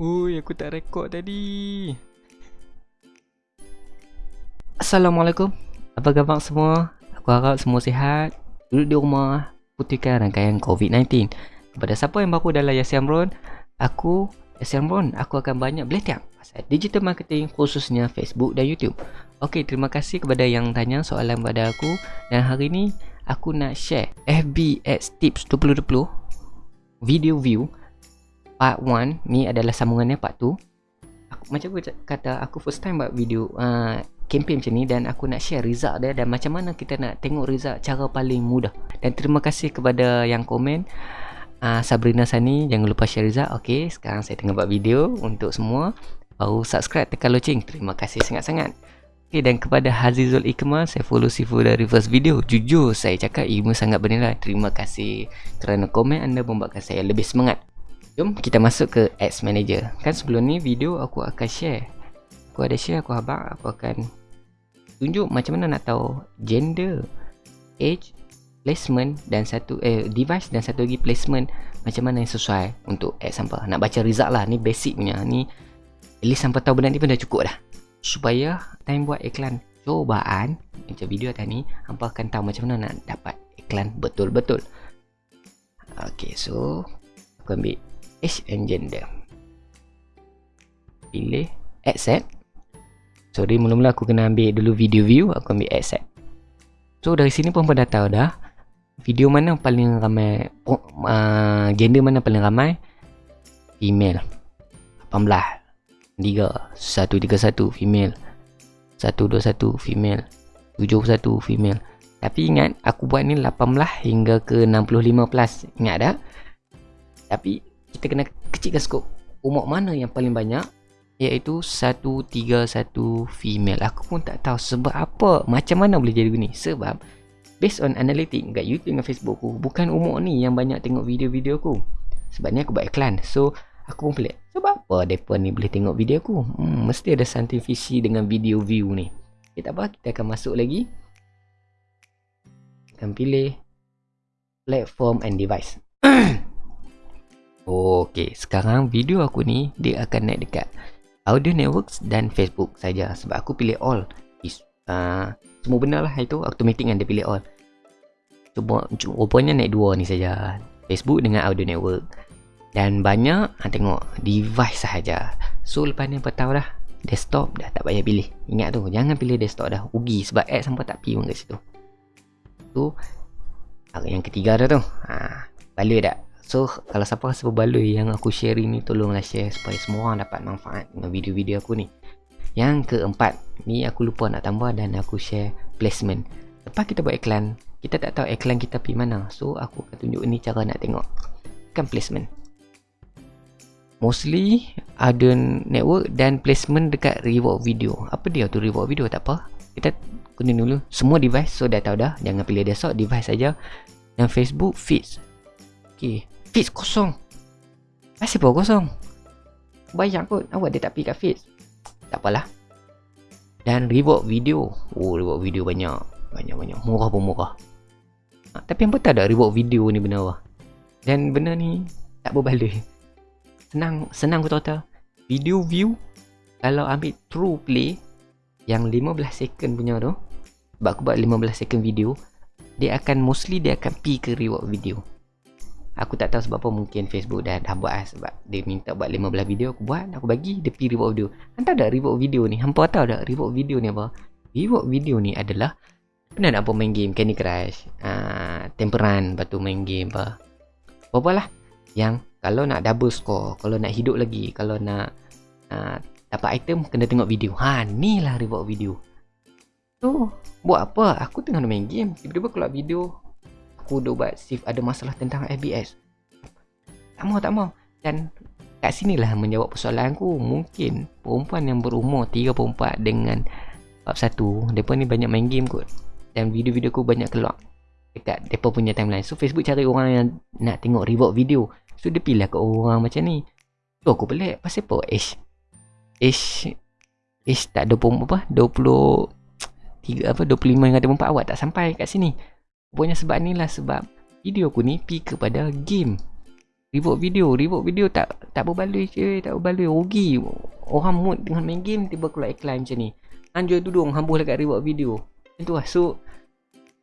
Ui, aku tak rekod tadi. Assalamualaikum. Apa khabar semua? Aku harap semua sihat. Duduk di rumah, putihkan rangkaian COVID-19. Kepada siapa yang baru dalam Yasi Amron, aku, Yasi Amron, aku akan banyak belajar pasal digital marketing khususnya Facebook dan YouTube. Okey, terima kasih kepada yang tanya soalan pada aku. Dan hari ni, aku nak share FBX Tips 2020 video view. Part 1 ni adalah sambungannya part 2 aku, macam aku kata aku first time buat video uh, campaign macam ni dan aku nak share result dia dan macam mana kita nak tengok result cara paling mudah. Dan terima kasih kepada yang komen uh, Sabrina Sani. Jangan lupa share result. Ok sekarang saya tengah buat video untuk semua. Baru subscribe tekan loceng. Terima kasih sangat-sangat Okay, dan kepada Hazizul Ikmal, saya follow Sifu dari first video. Jujur, saya cakap ilmu sangat bernilai. Terima kasih kerana komen anda membuatkan saya lebih semangat. Jom kita masuk ke Ads Manager. Kan sebelum ni video aku akan share. Aku ada share aku habaq aku akan tunjuk macam mana nak tahu gender, age, placement dan satu eh device dan satu lagi placement macam mana yang sesuai untuk ads sampel. Nak baca result lah ni basic punya. Ni at least sampai tahu benda ni pun dah cukup dah. Supaya time buat iklan cobaan macam video tadi hampa akan tahu macam mana nak dapat iklan betul-betul. Okay, so aku ambil age and gender pilih accept. Sorry mula-mula aku kena ambil dulu video view aku ambil accept. So dari sini pun dah tahu dah video mana paling ramai uh, gender mana paling ramai? Female. 18 3 131 female. 121 female. 71 female. Tapi ingat aku buat ni 18 hingga ke 65 plus. Ingat tak? Tapi kita kena kecilkan skop. Umur mana yang paling banyak? Iaitu 131 female. Aku pun tak tahu sebab apa macam mana boleh jadi begini. Sebab based on analytic kat YouTube dan Facebook aku bukan umur ni yang banyak tengok video-video aku. Sebab ni aku buat iklan. So aku pun pelik sebab apa mereka ni boleh tengok video aku hmm, mesti ada something fishy dengan video view ni okay, tak apa kita akan masuk lagi akan pilih platform and device Okey, sekarang video aku ni dia akan naik dekat Audio Networks dan Facebook saja sebab aku pilih all. Is, uh, semua benda lah itu automatic kan dia pilih all. Cuma rupanya naik dua ni saja. Facebook dengan Audio Network. Dan banyak ha, tengok device sahaja. So lepas ni apa tahu dah desktop dah tak payah pilih. Ingat tu jangan pilih desktop dah. Ugi sebab app sampai tak pi pun kat situ. Tu yang ketiga dah tu. Ha, balik tak? So kalau siapa rasa berbaloi yang aku share ni Tolonglah share supaya semua orang dapat manfaat dengan video-video aku ni Yang keempat Ni aku lupa nak tambah dan aku share placement Lepas kita buat iklan Kita tak tahu iklan kita pergi mana So aku akan tunjuk ni cara nak tengok Kan placement Mostly ada network dan placement dekat reward video. Apa dia tu reward video? Tak apa. Kita kena dulu semua device. So dah tahu dah. Jangan pilih desktop device saja. Dan Facebook feeds. Okay Feeds kosong. Pun kosong. Bayang kot. Awak dia tak pergi kat feeds. Tak apalah. Dan reward video. Oh reward video banyak. Banyak-banyak Murah pun murah. Ha, Tapi yang betul tak reward video ni benar lah Dan benda ni Tak berbaloi Senang Senang aku tahu Video view Kalau ambil true play Yang 15 second punya tu Sebab aku buat 15 second video Dia akan mostly Dia akan pi ke reward video Aku tak tahu sebab apa mungkin Facebook dah, dah buat lah sebab dia minta buat 15 video aku buat aku bagi dia pergi reward video. Hantar dah reward video ni. Hampa tahu tak reward video ni apa? Reward video ni adalah pernah nak apa main game Candy Crush, uh, Temperan, lepas tu main game apa. Apa lah yang kalau nak double score, kalau nak hidup lagi, kalau nak uh, dapat item kena tengok video. Ha ni lah reward video. Tu buat apa? Aku tengah main game, tiba-tiba keluar video aku dah buat shift ada masalah tentang FBS tak mau tak mau. Dan kat sinilah menjawab persoalan aku mungkin perempuan yang berumur 34 dengan bab 1 mereka ni banyak main game kot. Dan video-video aku banyak keluar dekat mereka punya timeline. So Facebook cari orang yang nak tengok reward video so dia pilih ke orang macam ni. Tu aku pelik. Pasal apa? Ish ish ish tak 20 apa? 20 3 apa? 25 dengan 24 awak tak sampai kat sini. Pokoknya sebab ni lah sebab video aku ni pergi kepada game. Reward video. Reward video tak tak berbaloi je tak berbaloi. Rugi. Orang mood dengan main game tiba keluar iklan macam ni. Hang jual tudung hang dekat reward video. Macam tu lah. So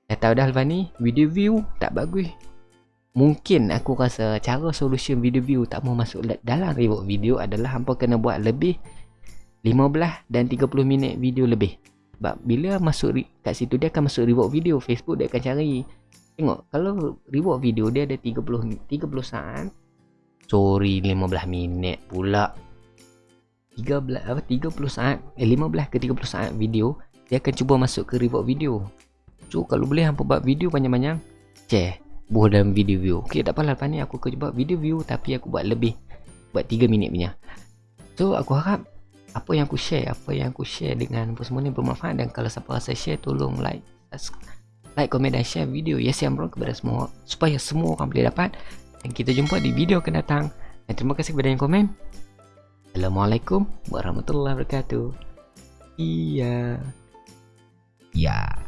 dah tahu dah lepas ni video view tak bagus mungkin aku rasa cara solution video view tak mau masuk dalam reward video adalah hampa kena buat lebih 15 dan 30 minit video lebih sebab bila masuk kat situ dia akan masuk reward video Facebook dia akan cari Tengok kalau reward video dia ada 30 30 saat. Sorry 15 minit pula. 13 apa 30 saat eh 15 ke 30 saat video dia akan cuba masuk ke reward video. So kalau boleh hampa buat video panjang-panjang share buah dalam video view. Okey tak apalah lepas ni aku akan buat video view tapi aku buat lebih buat 3 minit punya. So aku harap apa yang aku share apa yang aku share dengan apa semua ni bermanfaat. Dan kalau siapa rasa share tolong like like, komen dan share video Yes Yamron kepada semua supaya semua orang boleh dapat. Dan kita jumpa di video akan datang. Dan terima kasih kepada yang komen. Assalamualaikum warahmatullahi wabarakatuh. Iya. Ya